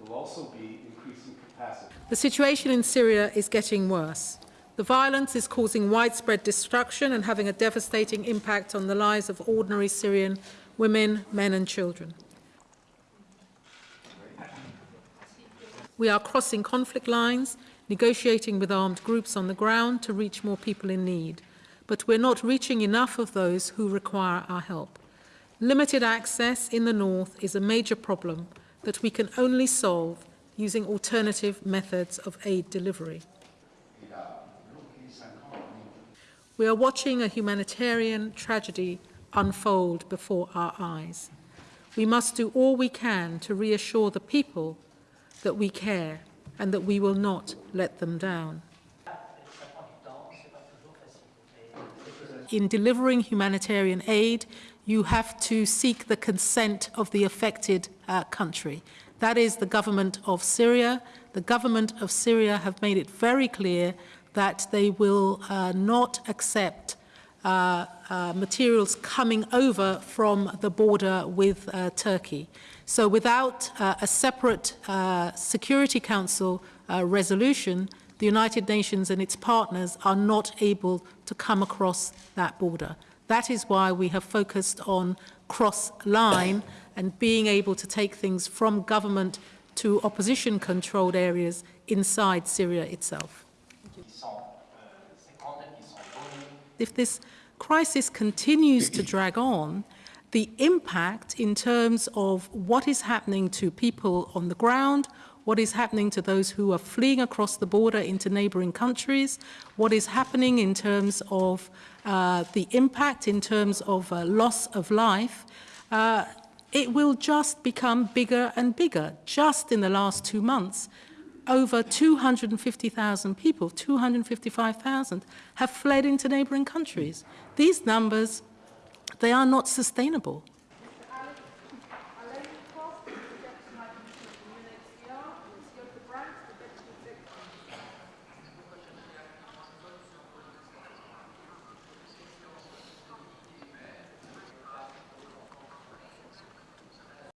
will also be increasing capacity. The situation in Syria is getting worse. The violence is causing widespread destruction and having a devastating impact on the lives of ordinary Syrian women, men and children. We are crossing conflict lines, negotiating with armed groups on the ground to reach more people in need. But we're not reaching enough of those who require our help. Limited access in the north is a major problem that we can only solve using alternative methods of aid delivery. We are watching a humanitarian tragedy unfold before our eyes. We must do all we can to reassure the people that we care and that we will not let them down. In delivering humanitarian aid, you have to seek the consent of the affected uh, country. That is the government of Syria. The government of Syria have made it very clear that they will uh, not accept uh, uh, materials coming over from the border with uh, Turkey. So without uh, a separate uh, Security Council uh, resolution, the United Nations and its partners are not able to come across that border. That is why we have focused on cross-line and being able to take things from government to opposition-controlled areas inside Syria itself. If this crisis continues to drag on, the impact in terms of what is happening to people on the ground, what is happening to those who are fleeing across the border into neighboring countries, what is happening in terms of uh, the impact in terms of uh, loss of life, uh, it will just become bigger and bigger. Just in the last two months, over 250,000 people, 255,000, have fled into neighboring countries. These numbers, they are not sustainable.